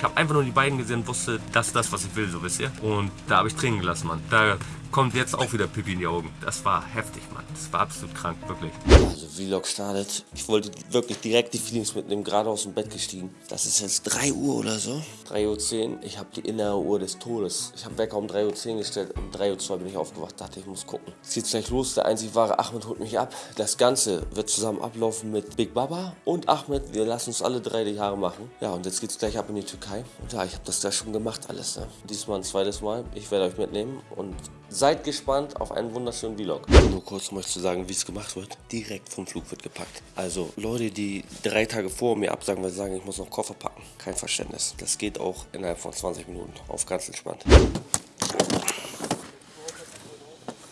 Ich habe einfach nur die beiden gesehen und wusste, das ist das, was ich will, so wisst ihr. Und da habe ich Tränen gelassen, Mann. Da kommt jetzt auch wieder Pipi in die Augen. Das war heftig, Mann. Das war absolut krank, wirklich. Also Vlog startet. Ich wollte wirklich direkt die Feelings mitnehmen, gerade aus dem Bett gestiegen. Das ist jetzt 3 Uhr oder so. 3.10 Uhr. Ich habe die innere Uhr des Todes. Ich habe Wecker um 3.10 Uhr gestellt. Um 3.02 Uhr bin ich aufgewacht. Dachte, ich muss gucken. Es geht gleich los. Der einzig wahre Ahmed holt mich ab. Das Ganze wird zusammen ablaufen mit Big Baba und Ahmed. Wir lassen uns alle drei die Haare machen. Ja, und jetzt geht's gleich ab in die Türkei. Und ja, ich habe das gleich schon gemacht alles. Ne? Diesmal ein zweites Mal. Ich werde euch mitnehmen und Seid gespannt auf einen wunderschönen Vlog. Nur kurz um euch zu sagen, wie es gemacht wird. Direkt vom Flug wird gepackt. Also Leute, die drei Tage vor mir absagen, weil sie sagen, ich muss noch Koffer packen. Kein Verständnis. Das geht auch innerhalb von 20 Minuten. Auf ganz entspannt.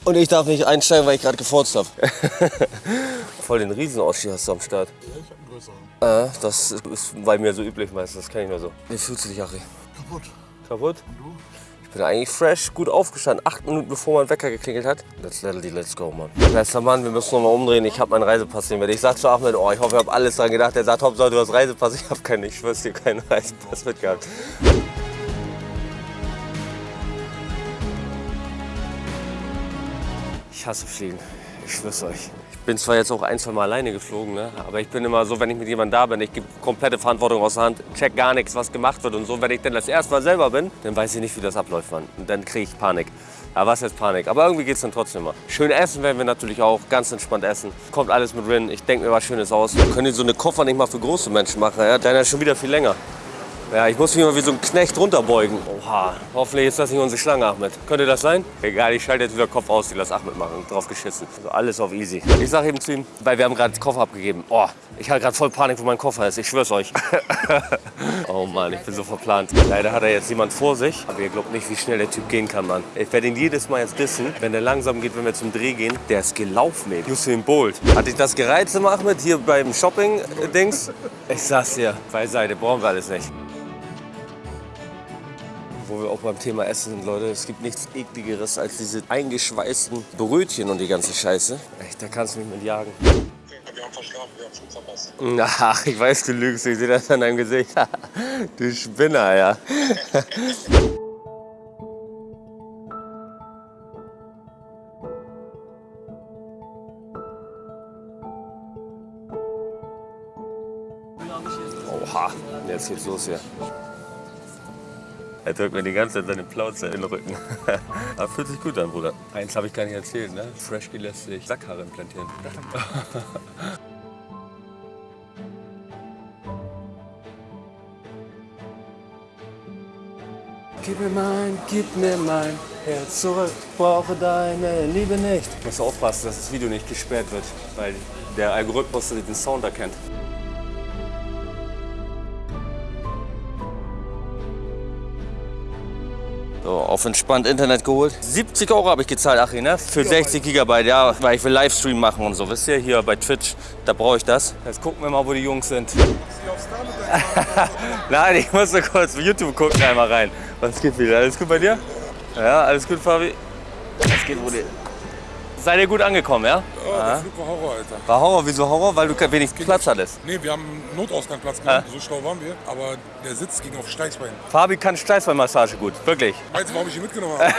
Und ich darf nicht einsteigen, weil ich gerade gefurzt habe. Voll den Riesenausstieg hast du am Start. Ja, ich hab einen größeren. Äh, das ist bei mir so üblich meistens, das kenne ich nur so. Wie fühlst du dich, Achri? Kaputt. Kaputt? Und du? Bin eigentlich fresh, gut aufgestanden, acht Minuten bevor mein Wecker geklingelt hat. Let's let it, let's go, Mann. Bester Mann, wir müssen nochmal umdrehen. Ich habe meinen Reisepass nicht mehr. Ich sag zu Ahmed, oh, ich hoffe, ich habe alles dran gedacht. Er sagt, Hauptsache, du hast Reisepass. Ich habe keinen, ich schwör's dir, keinen Reisepass mitgehabt. Ich hasse Fliegen. Ich schwör's euch bin zwar jetzt auch ein, zwei Mal alleine geflogen, ne? aber ich bin immer so, wenn ich mit jemandem da bin, ich gebe komplette Verantwortung aus der Hand, check gar nichts, was gemacht wird und so. Wenn ich dann das erste Mal selber bin, dann weiß ich nicht, wie das abläuft, Mann. Und dann kriege ich Panik. Ja, was ist Panik? Aber irgendwie geht es dann trotzdem mal. Schön essen werden wir natürlich auch, ganz entspannt essen. Kommt alles mit Rin, ich denke mir was Schönes aus. Können so eine Koffer nicht mal für große Menschen machen, ja? Deiner ist schon wieder viel länger. Ja, ich muss mich mal wie so ein Knecht runterbeugen. Oha, hoffentlich ist das nicht unsere Schlange, Ahmed. Könnte das sein? Egal, ich schalte jetzt wieder Kopf aus, die lass Ahmed machen. Drauf geschissen. Also alles auf easy. Ich sag eben zu ihm, weil wir haben gerade Koffer abgegeben. Oh, ich hatte gerade voll Panik, wo mein Koffer ist. Ich schwör's euch. oh Mann, ich bin so verplant. Leider hat er jetzt jemand vor sich. Aber ihr glaubt nicht, wie schnell der Typ gehen kann, Mann. Ich werde ihn jedes Mal jetzt dissen, wenn der langsam geht, wenn wir zum Dreh gehen. Der ist gelaufen, ey. Usain Bolt. Hat dich das gereizt, Ahmed, hier beim Shopping-Dings? Ich sag's dir, beiseite, brauchen wir alles nicht wo wir auch beim Thema Essen sind, Leute. Es gibt nichts ekligeres als diese eingeschweißten Brötchen und die ganze Scheiße. Echt, da kannst du mich mit jagen. Wir haben verschlafen, wir haben Flug verpasst. Ach, ich weiß, du lügst. Ich sehe das an deinem Gesicht. du Spinner, ja. Oha, jetzt geht's los hier. Er drückt mir die ganze Zeit seine Plauze in den Rücken. Aber fühlt sich gut an, Bruder. Eins habe ich gar nicht erzählt, ne? Freshly lässt sich Sackhaare implantieren. Gib mir mein, gib mir mein Herz zurück, brauche deine Liebe nicht. Ich muss aufpassen, dass das Video nicht gesperrt wird, weil der Algorithmus den Sound erkennt. Auf entspannt Internet geholt. 70 Euro habe ich gezahlt, Achim, ne? Für 60 Gigabyte, ja, weil ich will Livestream machen und so. Wisst ihr, hier bei Twitch, da brauche ich das. Jetzt gucken wir mal, wo die Jungs sind. Nein, ich muss nur kurz YouTube gucken, einmal rein. Was geht wieder? Alles gut bei dir? Ja, alles gut, Fabi? Was geht, Brudi? Seid ihr gut angekommen, ja? Ja, der Flug war Horror, Alter. War Horror? Wieso Horror? Weil du wenig Platz hattest. Nee, wir haben Notausgangsplatz gehabt, so schlau waren wir. Aber der Sitz ging auf Steißbein. Fabi kann Steißbeinmassage gut, wirklich. Weißt du, warum ich ihn mitgenommen habe?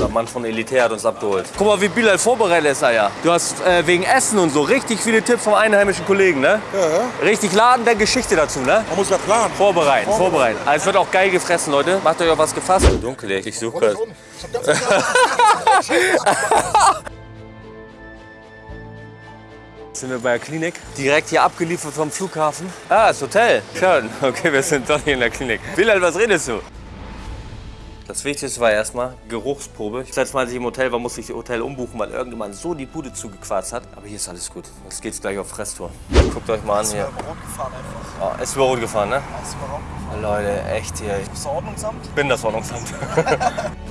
Der Mann von Elitär hat uns abgeholt. Guck mal, wie Bilal vorbereitet ist er ja. Du hast äh, wegen Essen und so richtig viele Tipps vom einheimischen Kollegen, ne? Ja. Richtig Laden der Geschichte dazu, ne? Man muss ja planen. Vorbereiten, vorbereiten. vorbereiten. Also es wird auch geil gefressen, Leute. Macht euch auch was gefasst. Dunkel, ich suche. sind wir bei der Klinik. Direkt hier abgeliefert vom Flughafen. Ah, das Hotel. Schön. Okay, wir sind doch hier in der Klinik. Bilal, was redest du? Das Wichtigste war erstmal Geruchsprobe. Das letzte Mal, als ich im Hotel war, musste ich das Hotel umbuchen, weil irgendjemand so die Bude zugequarzt hat. Aber hier ist alles gut. Jetzt geht's gleich auf Fresstour. Guckt euch mal an hier. Ist rot gefahren einfach. Oh, ist über rot gefahren, ne? Ist über rot gefahren. Leute, echt hier. Bist du Ordnungsamt? Bin das Ordnungsamt.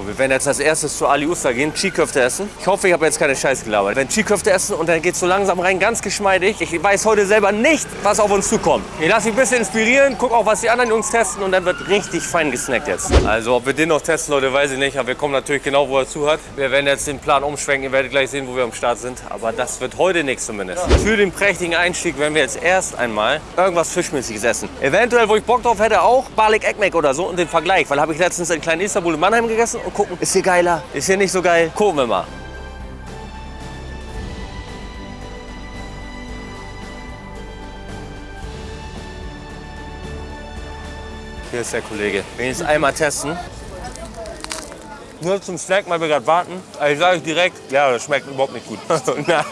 So, wir werden jetzt als erstes zu Ali Usta gehen, Chiköfte essen. Ich hoffe, ich habe jetzt keine Scheiße gelabert. Wir werden Chiköfte essen und dann geht so langsam rein, ganz geschmeidig. Ich weiß heute selber nicht, was auf uns zukommt. Ich lasse mich ein bisschen inspirieren, guck auch, was die anderen Jungs testen und dann wird richtig fein gesnackt jetzt. Also, ob wir den noch testen, Leute, weiß ich nicht. Aber wir kommen natürlich genau, wo er zu hat. Wir werden jetzt den Plan umschwenken. Ihr werdet gleich sehen, wo wir am Start sind. Aber das wird heute nichts zumindest. Für den prächtigen Einstieg werden wir jetzt erst einmal irgendwas Fischmäßiges essen. Eventuell, wo ich Bock drauf hätte, auch Balik Ekmek oder so und den Vergleich. Weil habe ich letztens in kleinen Istanbul in Mannheim gegessen und gucken, ist hier geiler, ist hier nicht so geil. Gucken wir mal. Hier ist der Kollege. Wenigstens einmal testen. Nur zum Snack, weil wir gerade warten. Also ich sage euch direkt, ja, das schmeckt überhaupt nicht gut. Nein,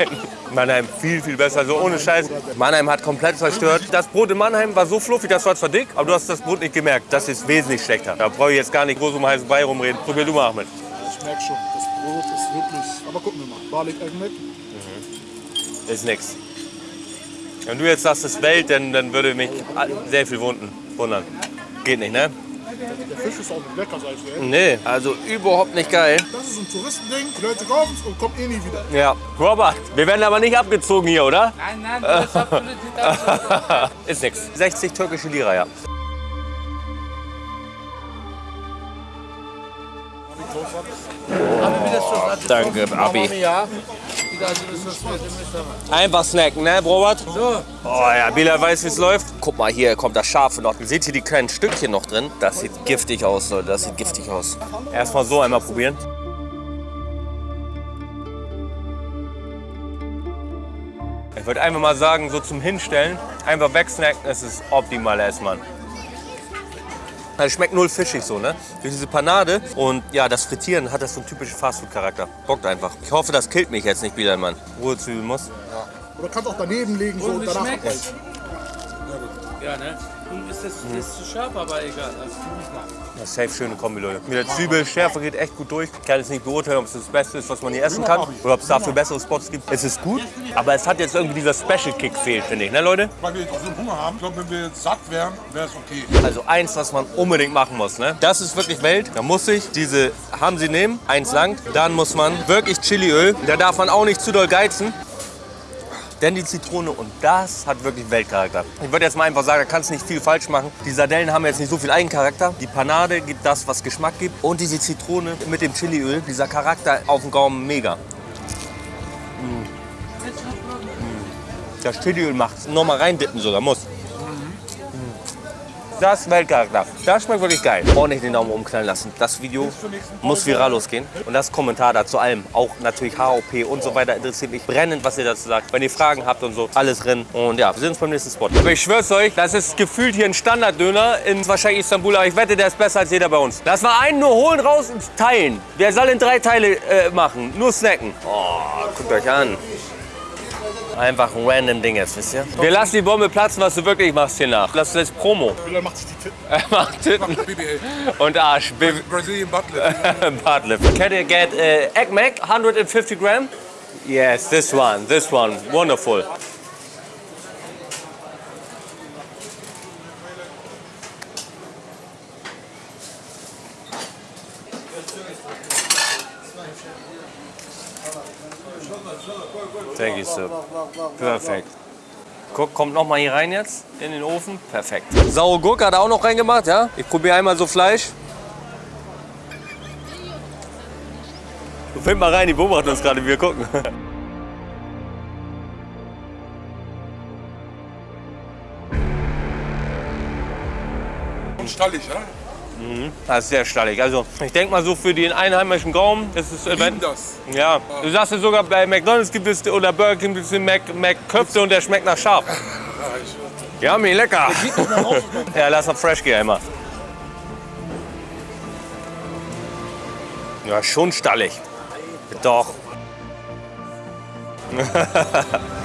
Mannheim viel, viel besser. So ohne Scheiß. Mannheim hat komplett zerstört. Das Brot in Mannheim war so fluffig, das war zwar dick, aber du hast das Brot nicht gemerkt. Das ist wesentlich schlechter. Da brauche ich jetzt gar nicht groß um heißen Brei rumreden. Probier du mal, Ahmed. Ich merke schon, das Brot ist wirklich. Aber gucken wir mal. Balik Ekmek. Ist nix. Wenn du jetzt sagst, es Welt, dann, dann würde mich sehr viel wunden, wundern. Geht nicht, ne? Der Fisch ist auch nicht lecker, sag ich dir. Nee, also überhaupt nicht geil. Das ist ein Touristending. Die Leute kaufen es und kommen eh nie wieder. Ja, Robert, wir werden aber nicht abgezogen hier, oder? Nein, nein, das hat Qualität absolut. Ist nix. 60 türkische Lira, ja. Danke, Abi. Einfach snacken, ne, Robert? So, Oh ja, Bilal weiß, wie es läuft. Guck mal, hier kommt das Scharfe noch. Seht ihr die kleinen Stückchen noch drin? Das sieht giftig aus, Leute. Das sieht giftig aus. Erstmal so einmal probieren. Ich würde einfach mal sagen, so zum Hinstellen, einfach wegsnacken, das ist optimal Essmann. Es schmeckt null fischig so, ne? Durch diese Panade und ja, das Frittieren hat das so einen typischen Fastfood-Charakter. Bockt einfach. Ich hoffe, das killt mich jetzt nicht, Bilal, Mann. Ruhezwiebeln muss. Oder kannst auch daneben legen so, Und danach? Ja, ne? Und ist das, das ist zu scharf, aber egal. Also, tu nicht machen. Ja, safe schöne Kombi, Leute. Mit der Zwiebel, Schärfe geht echt gut durch. Ich kann jetzt nicht beurteilen, ob es das Beste ist, was man hier essen kann. Oder ob es dafür bessere Spots gibt. Es ist gut, aber es hat jetzt irgendwie dieser Special-Kick fehlt, finde ich, ne Leute? Weil wir jetzt auch so Hunger haben. Ich glaube, wenn wir jetzt satt wären, wäre es okay. Also eins, was man unbedingt machen muss, ne? Das ist wirklich Welt. Da muss ich diese haben sie nehmen, eins lang. Dann muss man wirklich Chiliöl. Da darf man auch nicht zu doll geizen. Denn die Zitrone und das hat wirklich Weltcharakter. Ich würde jetzt mal einfach sagen, da kannst du nicht viel falsch machen. Die Sardellen haben jetzt nicht so viel Eigencharakter. Die Panade gibt das, was Geschmack gibt. Und diese Zitrone mit dem Chiliöl, dieser Charakter auf dem Gaumen, mega. Mm. Das Chiliöl macht Noch mal reindippen sogar, muss. Das Weltcharakter. Das schmeckt wirklich geil. Ordentlich den Daumen umknallen lassen. Das Video muss viral losgehen. Und das Kommentar da zu allem, auch natürlich HOP und so weiter, interessiert mich brennend, was ihr dazu sagt. Wenn ihr Fragen habt und so, alles drin. Und ja, wir sehen uns beim nächsten Spot. Aber ich schwör's euch, das ist gefühlt hier ein Standarddöner in wahrscheinlich Istanbul. Aber ich wette, der ist besser als jeder bei uns. Lass mal einen nur holen raus und teilen. Wer soll in drei Teile äh, machen? Nur snacken. Oh, guckt euch an. Einfach ein random Ding jetzt, wisst ihr? Wir lassen die Bombe platzen, was du wirklich machst hier nach. Das ist Promo. Bilal macht sich die Titten. Er macht Titten BBL. und Arsch. B- Brazilian Butler. Bartlett. Can you get uh, egg mac, 150 gram? Yes, this one, this one. Wonderful. Thank you, sir. Perfekt. Guck, kommt noch mal hier rein jetzt in den Ofen. Perfekt. Saure Gurke hat er auch noch reingemacht, ja? Ich probiere einmal so Fleisch. Du find mal rein, die beobachten uns gerade, wie wir gucken. Und stallig, ja? Das ist sehr stallig. Also ich denke mal so für den einheimischen Gaumen, das ist Lieben wenn, das. ja. Du sagst ja sogar bei McDonald's gibt es oder Burger King gibt es den Mac, Mac Köfte und der schmeckt nach scharf. Ja, mir lecker. ja, lass mal fresh gehen einmal. Ja, schon stallig. Doch.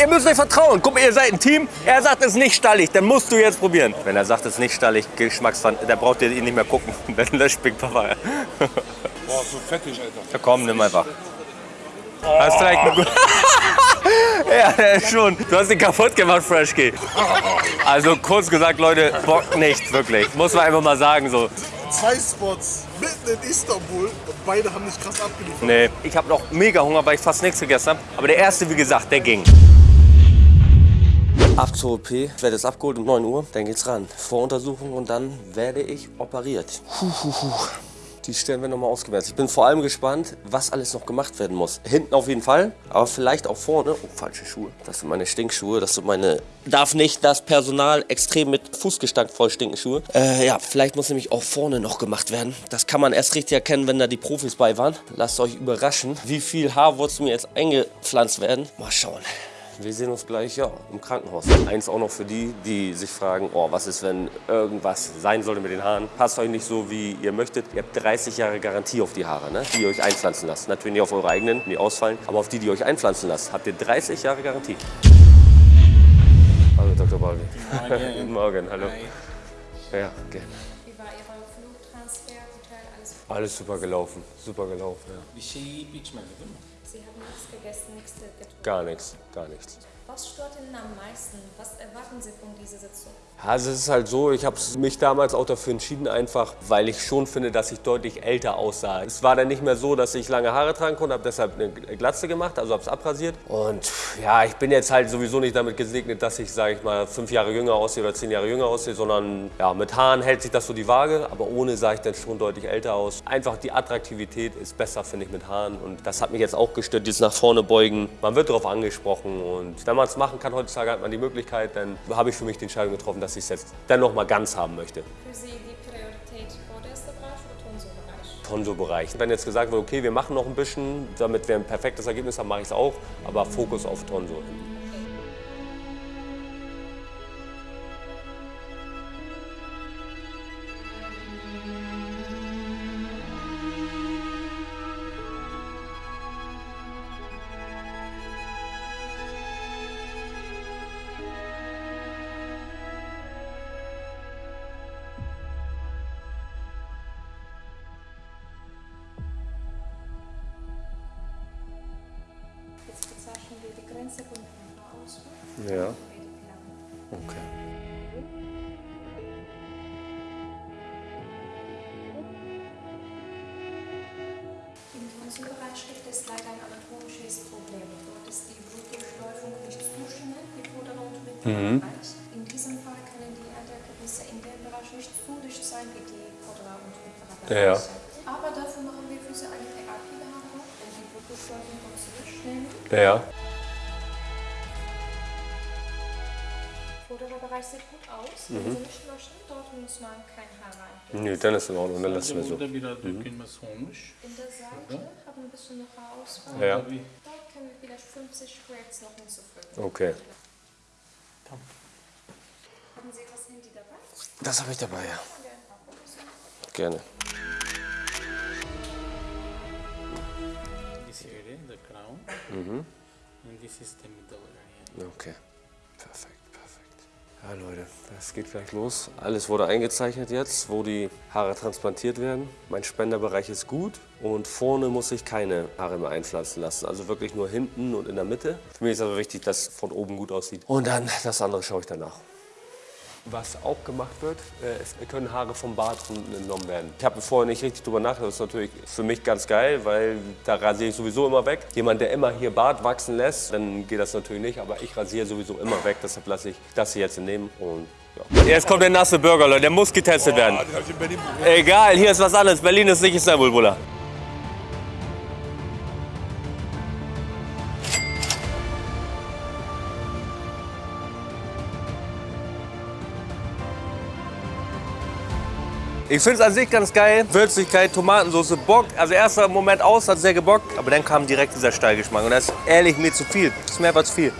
ihr müsst euch vertrauen. Guck mal, ihr seid ein Team. Er sagt, es ist nicht stallig. Dann musst du jetzt probieren. Wenn er sagt, es ist nicht stallig, Geschmacksfand, dann braucht ihr ihn nicht mehr gucken. Dann löscht Big Papa. boah, so fettig, Alter. Ja, komm, nimm einfach. Hast vielleicht eine gute. ja, schon. Du hast ihn kaputt gemacht, Freshkey. Also kurz gesagt, Leute, Bock nicht, wirklich. Muss man einfach mal sagen so. Zwei Spots mitten in Istanbul und beide haben nicht krass abgeliefert. Nee, ich habe noch mega Hunger, weil ich fast nichts gegessen habe. Aber der erste, wie gesagt, der ging. Ab zur OP, ich werde jetzt abgeholt um 9 Uhr, dann geht's ran. Voruntersuchung und dann werde ich operiert. Puh, puh, puh. Die Stellen werden nochmal ausgewertet. Ich bin vor allem gespannt, was alles noch gemacht werden muss. Hinten auf jeden Fall, aber vielleicht auch vorne. Oh, falsche Schuhe. Das sind meine Stinkschuhe. Das sind meine... Darf nicht das Personal extrem mit Fußgestank voll stinken Schuhe. Äh, ja, vielleicht muss nämlich auch vorne noch gemacht werden. Das kann man erst richtig erkennen, wenn da die Profis bei waren. Lasst euch überraschen, wie viel Haarwurzeln mir jetzt eingepflanzt werden. Mal schauen. Wir sehen uns gleich ja, im Krankenhaus. Eins auch noch für die, die sich fragen, oh, was ist, wenn irgendwas sein sollte mit den Haaren. Passt euch nicht so, wie ihr möchtet. Ihr habt 30 Jahre Garantie auf die Haare, ne? die ihr euch einpflanzen lasst. Natürlich nicht auf eure eigenen, die ausfallen, aber auf die, die ihr euch einpflanzen lasst, habt ihr 30 Jahre Garantie. Hallo Dr. Balvi. Guten Morgen, hallo. Ja, gerne. Wie war Ihre Flugtransfer, Hotel, alles? Alles super gelaufen, super gelaufen, ja. Bir şey yiyip içmedi değil mi? Sie haben nichts gegessen, nichts getrunken. Gar nichts, gar nichts. Was stört Ihnen am meisten? Was erwarten Sie von dieser Sitzung? Also es ist halt so, ich habe mich damals auch dafür entschieden, einfach weil ich schon finde, dass ich deutlich älter aussah. Es war dann nicht mehr so, dass ich lange Haare tragen konnte, habe deshalb eine Glatze gemacht, also habe es abrasiert. Und ja, ich bin jetzt halt sowieso nicht damit gesegnet, dass ich, sage ich mal, fünf Jahre jünger aussehe oder zehn Jahre jünger aussehe, sondern ja, mit Haaren hält sich das so die Waage, aber ohne sah ich dann schon deutlich älter aus. Einfach die Attraktivität ist besser, finde ich, mit Haaren und das hat mich jetzt auch gestört, dieses nach vorne beugen. Man wird darauf angesprochen und wenn man es machen kann, heutzutage hat man die Möglichkeit, dann habe ich für mich die Entscheidung getroffen, dass ich es jetzt dann noch mal ganz haben möchte. Für Sie die Priorität vorderster Bereich oder Tonso-Bereich? Tonso-Bereich. Wenn jetzt gesagt wird, okay, wir machen noch ein bisschen, damit wir ein perfektes Ergebnis haben, mache ich es auch, aber Fokus auf Tonso. Grenze von Haarausfall. Ja. Okay. Gibt es leider ein anatomisches Problem. Dort ist die Blutdurchläufung nicht so schnell wie vordere und mittlere Bereich. In diesem Fall können die Endergebnisse in dem Bereich nicht so dicht sein wie die vordere und mittlere Ja. Bereiche. Aber dafür machen wir für Sie eine Therapiebehandlung, wenn die Blutdurchläufung uns zurücknehmen. Ja. Bereich sieht gut aus. Wenn Sie nicht möchten, dort muss man kein Haar rein. Nö, dann ist in Ordnung, dann lassen wir so. Burada biraz dökülmesi olmuş. In der Seite haben ein bisschen noch Haarausfall. Ja. Dort können wir vielleicht 50 Squares noch hinzufügen. Okay. Haben Sie das Handy dabei? Das habe ich dabei, ja. Gerne. This area, the crown. And this is the middle area. Okay. Perfekt. Ja, Leute, das geht gleich los. Alles wurde eingezeichnet jetzt, wo die Haare transplantiert werden. Mein Spenderbereich ist gut und vorne muss ich keine Haare mehr einpflanzen lassen. Also wirklich nur hinten und in der Mitte. Für mich ist aber wichtig, dass es von oben gut aussieht. Und dann das andere schaue ich danach. Was auch gemacht wird, äh, es können Haare vom Bart unten entnommen werden. Ich habe vorher nicht richtig drüber nachgedacht. Das ist natürlich für mich ganz geil, weil da rasiere ich sowieso immer weg. Jemand, der immer hier Bart wachsen lässt, dann geht das natürlich nicht. Aber ich rasiere sowieso immer weg. Deshalb lasse ich das hier jetzt nehmen. Und ja. Jetzt kommt der nasse Burger, Leute. Der muss getestet werden. Den hab ich in Berlin probiert. Egal, hier ist was anderes. Berlin ist nicht Istanbul, Bruder. Ich finde es an sich ganz geil. Würzigkeit, Tomatensauce, Bock. Also erster Moment aus, hat sehr gebockt. Aber dann kam direkt dieser Stallgeschmack. Und das ist ehrlich mir zu viel. Das ist mir einfach zu viel.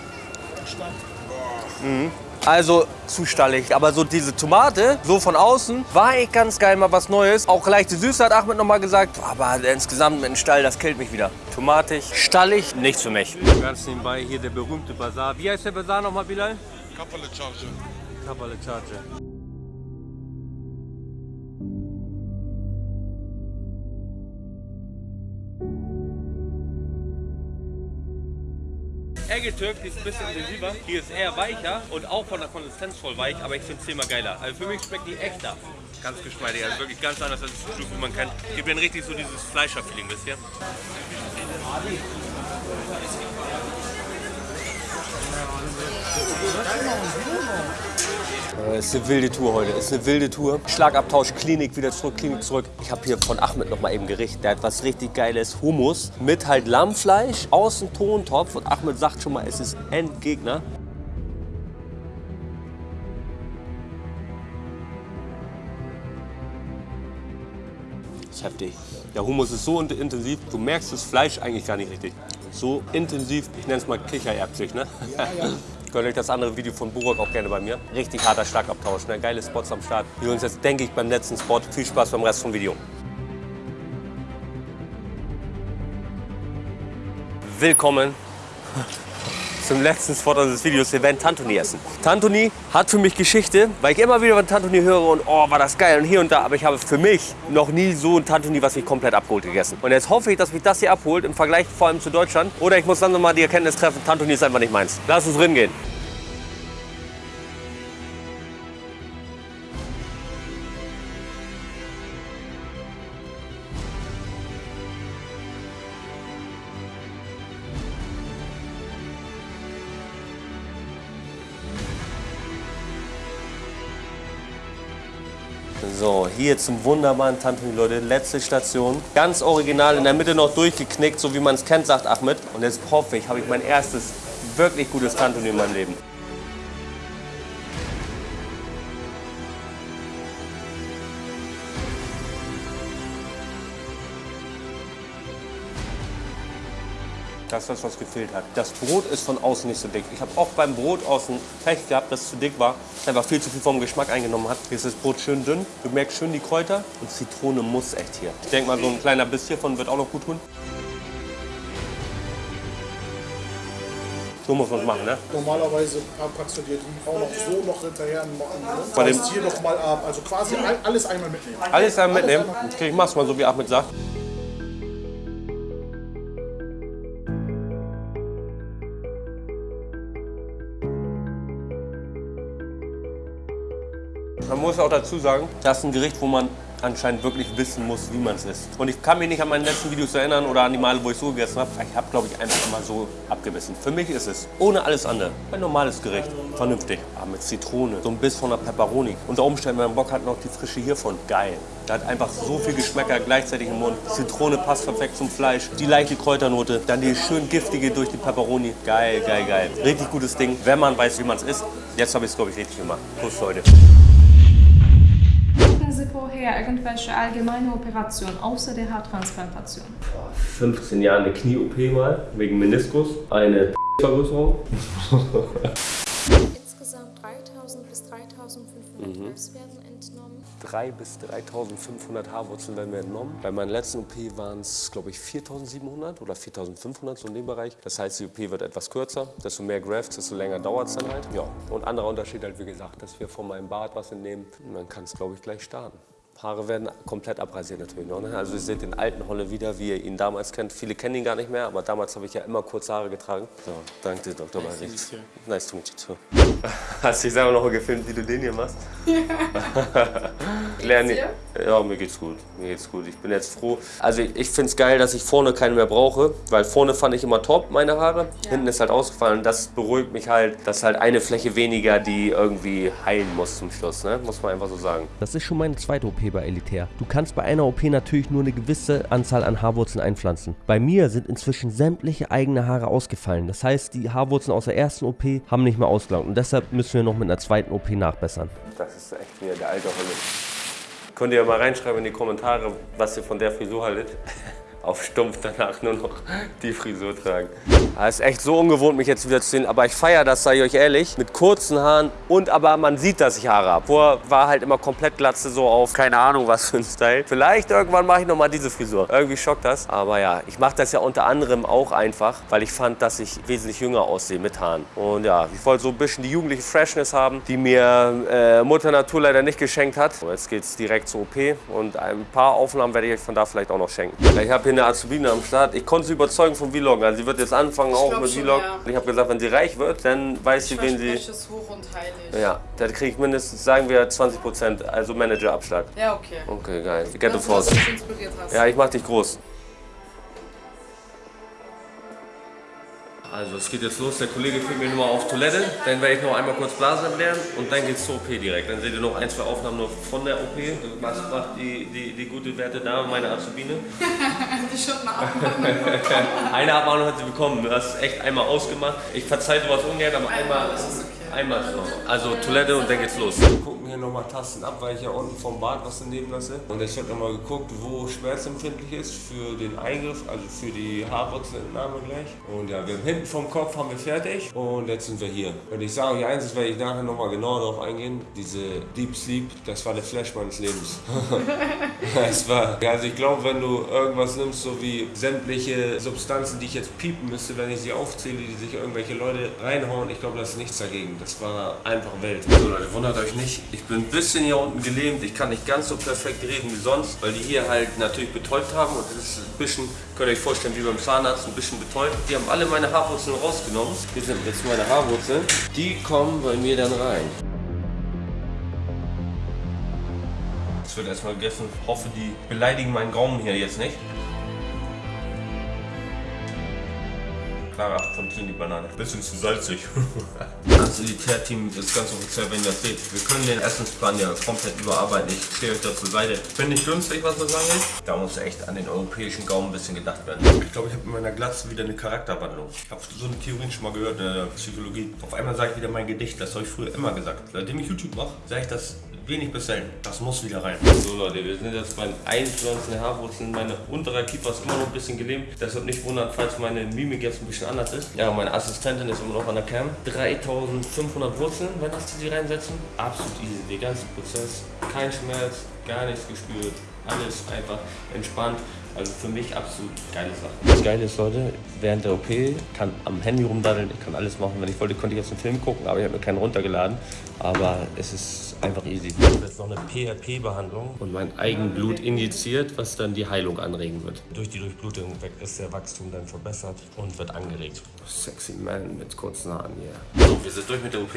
Mhm. Also zu stallig. Aber so diese Tomate, so von außen, war echt ganz geil, mal was Neues. Auch leichte Süße hat Ahmed nochmal gesagt. Aber insgesamt mit dem Stall, das killt mich wieder. Tomatig, stallig, nichts für mich. Ganz nebenbei hier der berühmte Bazar. Wie heißt der Bazar nochmal, Bilal? Kapalı Çarşı. Kapalı Çarşı. Türk, ist ein bisschen intensiver. Hier ist eher weicher und auch von der Konsistenz voll weich, aber ich finde es zehnmal geiler. Also für mich schmeckt die echter. Ganz geschmeidig, also wirklich ganz anders als das wie man kennt. Gibt mir richtig so dieses Fleischer-Feeling, wisst ihr? Äh, Es ist eine wilde Tour heute. Es ist eine wilde Tour. Schlagabtausch, Klinik, wieder zurück, Klinik zurück. Ich habe hier von Ahmed noch mal eben Gericht. Der hat was richtig geiles Hummus mit halt Lammfleisch aus dem Tontopf. Und Ahmed sagt schon mal, es ist Endgegner. Das ist heftig. Der Hummus ist so int- intensiv, du merkst das Fleisch eigentlich gar nicht richtig. So intensiv, ich nenne es mal Kichererbsig, ne? Gönnt euch das andere Video von Burak auch gerne bei mir. Richtig harter Schlagabtausch, ne? geile Spots am Start. Wir uns jetzt, denke ich, beim letzten Spot. Viel Spaß beim Rest vom Video. Willkommen zum letzten Spot unseres Videos. Wir werden Tantuni essen. Tantuni hat für mich Geschichte, weil ich immer wieder von Tantuni höre und oh, war das geil und hier und da. Aber ich habe für mich noch nie so ein Tantuni, was mich komplett abgeholt gegessen. Und jetzt hoffe ich, dass mich das hier abholt im Vergleich vor allem zu Deutschland. Oder ich muss dann nochmal die Erkenntnis treffen, Tantuni ist einfach nicht meins. Lass uns gehen. Hier zum wunderbaren Tantuni, Leute. Letzte Station. Ganz original, in der Mitte noch durchgeknickt, so wie man es kennt, sagt Ahmed. Und jetzt hoffe ich, habe ich mein erstes wirklich gutes Tantuni in meinem Leben. Das ist das, was gefehlt hat. Das Brot ist von außen nicht so dick. Ich habe auch beim Brot außen Pech gehabt, dass es zu dick war. Es einfach viel zu viel vom Geschmack eingenommen hat. Hier ist das Brot schön dünn. Du merkst schön die Kräuter. Und Zitrone muss echt hier. Ich denke mal, so ein kleiner Biss hiervon wird auch noch gut tun. So muss man es machen, ne? Normalerweise packst du dir die auch noch so noch hinterher in den Mund. Bei dem- hier noch mal ab. Also quasi all- alles einmal mitnehmen. Alles dann mitnehmen. Okay, ich mach's mal so, wie Ahmed sagt. Muss auch dazu sagen, das ist ein Gericht, wo man anscheinend wirklich wissen muss, wie man es isst. Und ich kann mich nicht an meine letzten Videos erinnern oder an die Male, wo ich so gegessen habe. Ich habe, glaube ich, einfach immer so abgebissen. Für mich ist es ohne alles andere ein normales Gericht. Vernünftig. Aber mit Zitrone, so ein Biss von der Peperoni. Unter Umständen, wenn man Bock hat, noch die Frische hiervon. Geil. Da hat einfach so viel Geschmäcker gleichzeitig im Mund. Zitrone passt perfekt zum Fleisch. Die leichte Kräuternote. Dann die schön giftige durch die Peperoni. Geil, geil, geil. Richtig gutes Ding, wenn man weiß, wie man es isst. Jetzt habe ich es, glaube ich, richtig gemacht. Prost, Leute vorher irgendwelche allgemeine Operationen außer der Haartransplantation? Vor 15 Jahre eine Knie-OP mal, wegen Meniskus, eine Vergrößerung. Insgesamt 3000 bis 3500 mhm. 3 bis 3500 Haarwurzeln werden mir entnommen. Bei meiner letzten OP waren es, glaube ich, 4700 oder 4500, so in dem Bereich. Das heißt, die OP wird etwas kürzer. Desto mehr Grafts, desto länger dauert es dann halt. Ja. Und anderer Unterschied halt, wie gesagt, dass wir von meinem Bart was entnehmen. Und dann kann es, glaube ich, gleich starten. Haare werden komplett abrasiert natürlich noch. Ne? Also ihr seht den alten Holle wieder, wie ihr ihn damals kennt. Viele kennen ihn gar nicht mehr, aber damals habe ich ja immer kurze Haare getragen. So, danke dir, Dr. Nice Nice to meet you too. Hast du dich selber noch gefilmt, wie du den hier machst? Lerne, ja, mir geht's gut. Mir geht's gut. Ich bin jetzt froh. Also ich, ich finde es geil, dass ich vorne keine mehr brauche, weil vorne fand ich immer top meine Haare. Hinten ist halt ausgefallen. Das beruhigt mich halt, dass halt eine Fläche weniger, die irgendwie heilen muss zum Schluss. Ne? Muss man einfach so sagen. Das ist schon meine zweite OP bei Elitär. Du kannst bei einer OP natürlich nur eine gewisse Anzahl an Haarwurzeln einpflanzen. Bei mir sind inzwischen sämtliche eigene Haare ausgefallen. Das heißt, die Haarwurzeln aus der ersten OP haben nicht mehr ausgelangt. Und deshalb müssen wir noch mit einer zweiten OP nachbessern. Das ist echt wieder der alte Holle. Könnt ihr ja mal reinschreiben in die Kommentare, was ihr von der Frisur haltet. Auf stumpf danach nur noch die Frisur tragen. Es ist echt so ungewohnt, mich jetzt wieder zu sehen, aber ich feiere das, sage ich euch ehrlich, mit kurzen Haaren und aber man sieht, dass ich Haare habe. Vorher war halt immer komplett Glatze so auf, keine Ahnung was für ein Style. Vielleicht irgendwann mache ich nochmal diese Frisur. Irgendwie schockt das, aber ja, ich mache das ja unter anderem auch einfach, weil ich fand, dass ich wesentlich jünger aussehe mit Haaren. Und ja, ich wollte so ein bisschen die jugendliche Freshness haben, die mir äh, Mutter Natur leider nicht geschenkt hat. Jetzt geht's direkt zur OP und ein paar Aufnahmen werde ich euch von da vielleicht auch noch schenken. Ich habe hier eine Azubine am Start. Ich konnte sie überzeugen vom Vloggen. Also sie wird jetzt anfangen auch glaub mit schon, Vlog. ja. Ich habe gesagt, wenn sie reich wird, dann weiß sie, wen sie... Es hoch und heilig. Ja, da kriege ich mindestens, sagen wir, 20%, also Managerabschlag. Ja, okay. Okay, geil. Get the force. du mich inspiriert hast. Ja, ich mach dich groß. Also es geht jetzt los, der Kollege führt mich nochmal auf Toilette, dann werde ich noch einmal kurz Blasen lernen und dann geht's zur OP direkt. Dann seht ihr noch ein, zwei Aufnahmen nur von der OP. Was macht die, die, die gute werte Dame, meine Azubine? Die Schotten abmachen. Eine Abmahnung hat sie bekommen, du hast es echt einmal ausgemacht. Ich verzeihe sowas ungern, aber einmal, das ist okay. einmal ist noch. Also Toilette und dann geht's los. Gucken hier nochmal Tasten ab, weil ich ja unten vom Bad was daneben lasse. Und es wird nochmal geguckt, wo schmerzempfindlich ist für den Eingriff, also für die Haarwurzelentnahme gleich. Und ja, wir haben hinten vom Kopf haben wir fertig und jetzt sind wir hier. Und ich sage euch eins, das werde ich nachher nochmal genauer darauf eingehen. Diese Deep Sleep, das war der Flash meines Lebens. Es war, also ich glaube, wenn du irgendwas nimmst, so wie sämtliche Substanzen, die ich jetzt piepen müsste, wenn ich sie aufzähle, die sich irgendwelche Leute reinhauen, ich glaube, das ist nichts dagegen. Das war einfach Welt. So Leute, wundert euch nicht. Ich bin ein bisschen hier unten gelähmt. Ich kann nicht ganz so perfekt reden wie sonst, weil die hier halt natürlich betäubt haben und das ist ein bisschen, könnt ihr euch vorstellen, wie beim Zahnarzt, ein bisschen betäubt. Die haben alle meine Haarwurzeln rausgenommen. Hier sind jetzt meine Haarwurzeln. Die kommen bei mir dann rein. Es wird erstmal gegessen. Ich hoffe, die beleidigen meinen Gaumen hier jetzt nicht. Klarer Apfelfontaine, die Banane. Bisschen zu salzig. Das Elitär-Team ist ganz offiziell, wenn ihr das seht. Wir können den Essensplan ja komplett überarbeiten. Ich stehe euch da zur Seite. Finde ich günstig, was sagen will. Da muss echt an den europäischen Gaumen ein bisschen gedacht werden. Ich glaube, ich habe in meiner Glatze wieder eine Charakterwandlung. Ich habe so eine Theorie schon mal gehört in der Psychologie. Auf einmal sage ich wieder mein Gedicht. Das habe ich früher immer gesagt. Seitdem ich YouTube mache, sage ich das wenig bis selten. Das muss wieder rein. So Leute, wir sind jetzt beim Einpflanzen der Haarwurzeln. Meine untere Kiefer ist immer noch ein bisschen gelähmt. Deshalb nicht wundern, falls meine Mimik jetzt ein bisschen anders ist. Ja, meine Assistentin ist immer noch an der Cam. 3500 Wurzeln, wenn das die reinsetzen. Absolut easy. Der ganze Prozess. Kein Schmerz, gar nichts gespürt. Alles einfach entspannt. Also für mich absolut geile Sache. Das Geile ist, Leute, während der OP kann am Handy rumdaddeln, ich kann alles machen. Wenn ich wollte, konnte ich jetzt einen Film gucken, aber ich habe mir keinen runtergeladen. Aber es ist einfach easy. Ich habe jetzt noch eine PRP-Behandlung und mein Eigenblut injiziert, was dann die Heilung anregen wird. Durch die Durchblutung weg ist der Wachstum dann verbessert und wird angeregt. Sexy Man mit kurzen Haaren hier. So, wir sind durch mit der OP.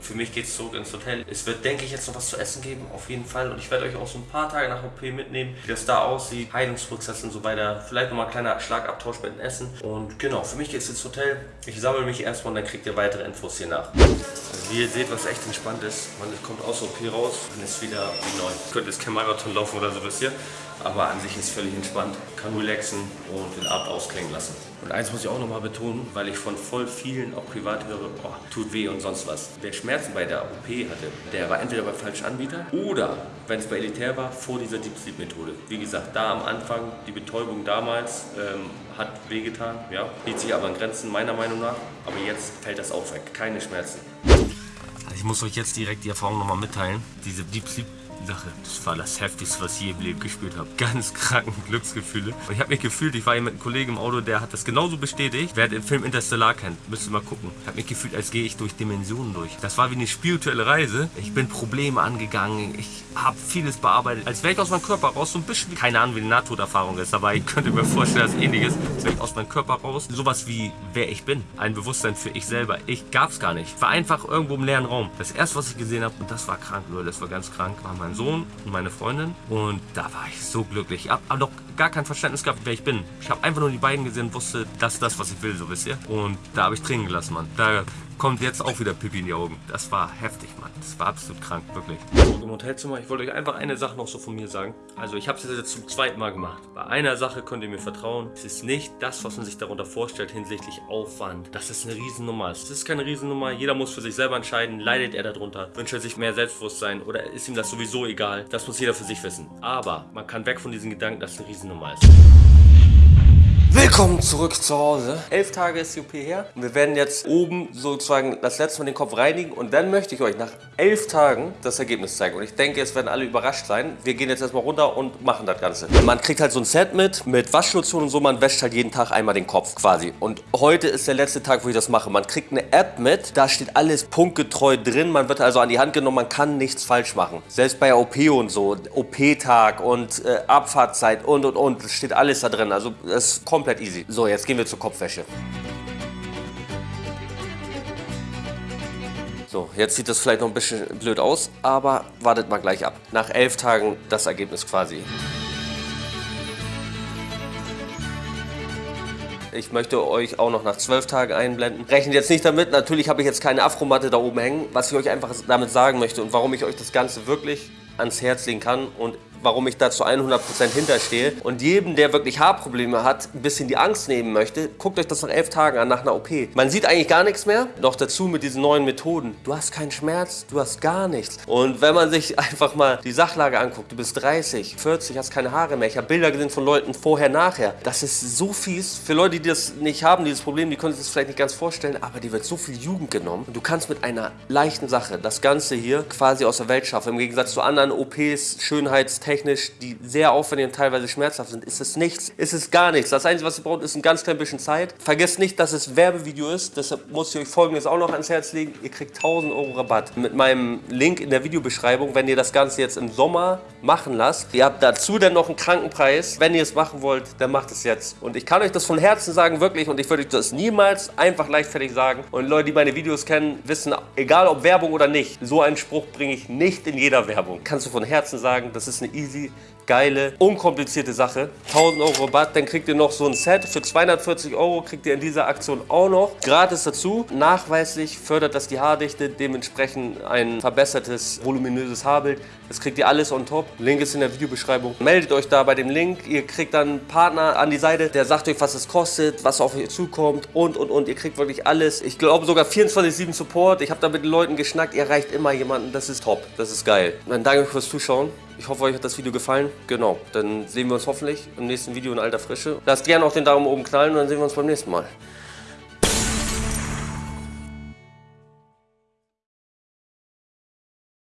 Für mich geht es zurück ins Hotel. Es wird, denke ich, jetzt noch was zu essen geben, auf jeden Fall. Und ich werde euch auch so ein paar Tage nach OP mitnehmen, wie das da aussieht, Heilungsprozess und so weiter. Vielleicht nochmal ein kleiner Schlagabtausch mit dem Essen. Und genau, für mich geht es ins Hotel. Ich sammle mich erstmal und dann kriegt ihr weitere Infos hier nach. Also wie ihr seht, was echt entspannt ist, man kommt aus OP raus und ist wieder wie neu. Ihr könnt jetzt kein Marathon laufen oder so bis hier. Aber an sich ist völlig entspannt, kann relaxen und den Abend ausklingen lassen. Und eins muss ich auch nochmal betonen, weil ich von voll vielen auch privat höre, oh, tut weh und sonst was. Wer Schmerzen bei der OP hatte, der war entweder bei falschen Anbieter oder, wenn es bei Elitär war, vor dieser Deep Sleep Methode. Wie gesagt, da am Anfang, die Betäubung damals ähm, hat wehgetan, ja, hielt sich aber an Grenzen meiner Meinung nach. Aber jetzt fällt das auch weg, keine Schmerzen. Ich muss euch jetzt direkt die Erfahrung nochmal mitteilen. Diese Deep Sleep Sache, das war das Heftigste, was ich je im Leben gespielt habe. Ganz kranken Glücksgefühle. Und ich habe mich gefühlt, ich war hier mit einem Kollegen im Auto, der hat das genauso bestätigt. Wer den Film Interstellar kennt, müsst ihr mal gucken. Ich habe mich gefühlt, als gehe ich durch Dimensionen durch. Das war wie eine spirituelle Reise. Ich bin Probleme angegangen. Ich habe vieles bearbeitet. Als wäre ich aus meinem Körper raus, so ein bisschen keine Ahnung, wie die Nahtoderfahrung ist, aber ich könnte mir vorstellen, dass ähnliches, als wäre ich aus meinem Körper raus. Sowas wie, wer ich bin. Ein Bewusstsein für ich selber. Ich gab es gar nicht. Ich war einfach irgendwo im leeren Raum. Das erste, was ich gesehen habe, und das war krank, Leute, das war ganz krank, war mein Sohn und meine Freundin. Und da war ich so glücklich. Hab noch gar kein Verständnis gehabt, wer ich bin. Ich habe einfach nur die beiden gesehen und wusste, das ist das, was ich will, so wisst ihr. Und da habe ich Tränen gelassen, Mann. Da kommt jetzt auch wieder Pipi in die Augen. Das war heftig, Mann. Das war absolut krank, wirklich. Zurück im Hotelzimmer. Ich wollte euch einfach eine Sache noch so von mir sagen. Also ich habe es jetzt zum zweiten Mal gemacht. Bei einer Sache könnt ihr mir vertrauen. Es ist nicht das, was man sich darunter vorstellt hinsichtlich Aufwand. Das ist eine Riesennummer. Es ist keine Riesennummer. Jeder muss für sich selber entscheiden. Leidet er darunter? Wünscht er sich mehr Selbstbewusstsein? Oder ist ihm das sowieso egal? Das muss jeder für sich wissen. Aber man kann weg von diesem Gedanken, dass eine Riesennummer ist. Willkommen zurück zu Hause. Elf Tage ist die OP her. Und wir werden jetzt oben sozusagen das letzte Mal den Kopf reinigen. Und dann möchte ich euch nach elf Tagen das Ergebnis zeigen. Und ich denke, es werden alle überrascht sein. Wir gehen jetzt erstmal runter und machen das Ganze. Man kriegt halt so ein Set mit, mit Waschlotion und so. Man wäscht halt jeden Tag einmal den Kopf quasi. Und heute ist der letzte Tag, wo ich das mache. Man kriegt eine App mit, da steht alles punktgetreu drin. Man wird also an die Hand genommen, man kann nichts falsch machen. Selbst bei OP und so, OP-Tag und äh, Abfahrtzeit und und und, es steht alles da drin. Also es ist komplett easy. So, jetzt gehen wir zur Kopfwäsche. So, jetzt sieht das vielleicht noch ein bisschen blöd aus, aber wartet mal gleich ab. Nach elf Tagen das Ergebnis quasi. Ich möchte euch auch noch nach zwölf Tagen einblenden. Rechnet jetzt nicht damit, natürlich habe ich jetzt keine Afromatte da oben hängen. Was ich euch einfach damit sagen möchte und warum ich euch das Ganze wirklich ans Herz legen kann und warum ich da zu 100% hinterstehe. Und jedem, der wirklich Haarprobleme hat, ein bisschen die Angst nehmen möchte, guckt euch das nach elf Tagen an, nach einer OP. Man sieht eigentlich gar nichts mehr. Noch dazu mit diesen neuen Methoden. Du hast keinen Schmerz, du hast gar nichts. Und wenn man sich einfach mal die Sachlage anguckt, du bist 30, 40, hast keine Haare mehr. Ich habe Bilder gesehen von Leuten vorher, nachher. Das ist so fies. Für Leute, die das nicht haben, dieses Problem, die können sich das vielleicht nicht ganz vorstellen, aber die wird so viel Jugend genommen. Und du kannst mit einer leichten Sache das Ganze hier quasi aus der Welt schaffen. Im Gegensatz zu anderen OPs, Schönheitstechniken, technisch, die sehr aufwendig und teilweise schmerzhaft sind, ist es nichts. Ist es gar nichts. Das Einzige, was ihr braucht, ist ein ganz klein bisschen Zeit. Vergesst nicht, dass es Werbevideo ist. Deshalb muss ich euch folgendes auch noch ans Herz legen. Ihr kriegt 1000 Euro Rabatt mit meinem Link in der Videobeschreibung, wenn ihr das Ganze jetzt im Sommer machen lasst. Ihr habt dazu dann noch einen Krankenpreis. Wenn ihr es machen wollt, dann macht es jetzt. Und ich kann euch das von Herzen sagen, wirklich. Und ich würde euch das niemals einfach leichtfertig sagen. Und Leute, die meine Videos kennen, wissen, egal ob Werbung oder nicht, so einen Spruch bringe ich nicht in jeder Werbung. Kannst du von Herzen sagen, das ist eine easy geile, unkomplizierte Sache. 1000 Euro Rabatt, dann kriegt ihr noch so ein Set. Für 240 Euro kriegt ihr in dieser Aktion auch noch gratis dazu. Nachweislich fördert das die Haardichte, dementsprechend ein verbessertes, voluminöses Haarbild. Das kriegt ihr alles on top. Link ist in der Videobeschreibung. Meldet euch da bei dem Link. Ihr kriegt dann einen Partner an die Seite, der sagt euch, was es kostet, was auf euch zukommt und, und, und. Ihr kriegt wirklich alles. Ich glaube sogar 24-7 Support. Ich habe da mit den Leuten geschnackt. Ihr erreicht immer jemanden. Das ist top. Das ist geil. Dann danke euch fürs Zuschauen. Ich hoffe, euch hat das Video gefallen. Genau, dann sehen wir uns hoffentlich im nächsten Video in alter Frische. Lasst gerne auch den Daumen oben knallen und dann sehen wir uns beim nächsten Mal.